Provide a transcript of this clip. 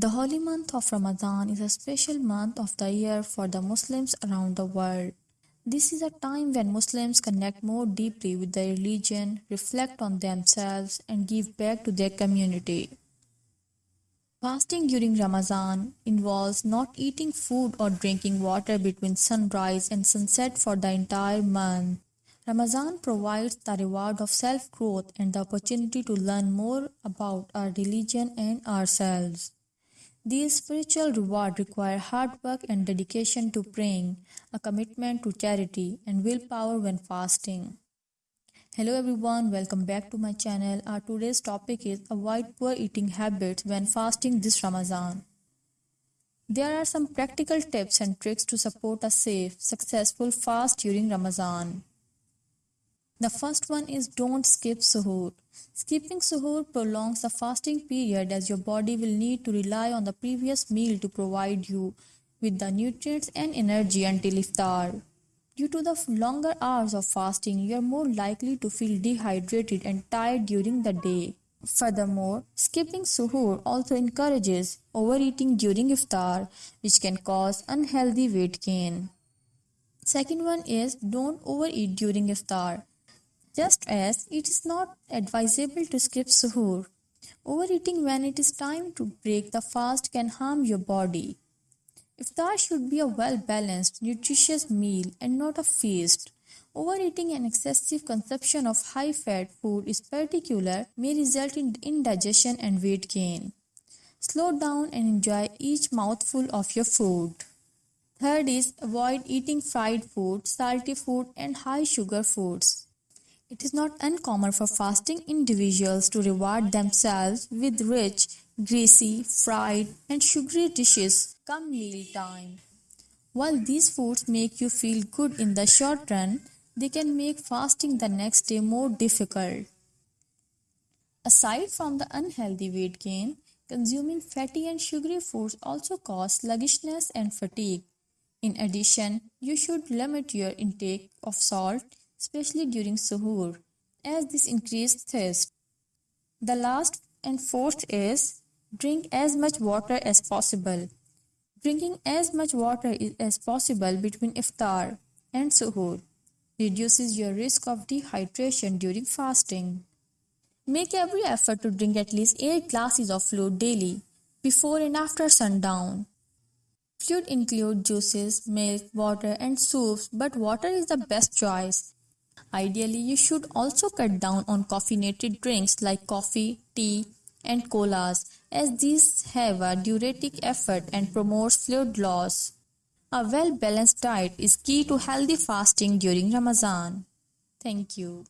The holy month of Ramadan is a special month of the year for the Muslims around the world. This is a time when Muslims connect more deeply with their religion, reflect on themselves, and give back to their community. Fasting during Ramadan involves not eating food or drinking water between sunrise and sunset for the entire month. Ramadan provides the reward of self growth and the opportunity to learn more about our religion and ourselves. These spiritual rewards require hard work and dedication to praying, a commitment to charity, and willpower when fasting. Hello everyone, welcome back to my channel. Our today's topic is avoid poor eating habits when fasting this Ramadan. There are some practical tips and tricks to support a safe, successful fast during Ramadan. The first one is don't skip suhoor. Skipping suhoor prolongs the fasting period as your body will need to rely on the previous meal to provide you with the nutrients and energy until iftar. Due to the longer hours of fasting, you are more likely to feel dehydrated and tired during the day. Furthermore, skipping suhoor also encourages overeating during iftar, which can cause unhealthy weight gain. Second one is don't overeat during iftar. Just as it is not advisable to skip suhoor, overeating when it is time to break the fast can harm your body. Iftar should be a well balanced, nutritious meal and not a feast. Overeating and excessive consumption of high fat food is particular may result in indigestion and weight gain. Slow down and enjoy each mouthful of your food. Third is avoid eating fried food, salty food, and high sugar foods. It is not uncommon for fasting individuals to reward themselves with rich, greasy, fried, and sugary dishes come meal time. While these foods make you feel good in the short run, they can make fasting the next day more difficult. Aside from the unhealthy weight gain, consuming fatty and sugary foods also cause sluggishness and fatigue. In addition, you should limit your intake of salt especially during suhoor, as this increases thirst. The last and fourth is drink as much water as possible. Drinking as much water as possible between iftar and suhoor reduces your risk of dehydration during fasting. Make every effort to drink at least 8 glasses of fluid daily before and after sundown. Fluid include juices, milk, water and soups, but water is the best choice Ideally, you should also cut down on caffeinated drinks like coffee, tea, and colas, as these have a diuretic effect and promotes fluid loss. A well balanced diet is key to healthy fasting during Ramadan. Thank you.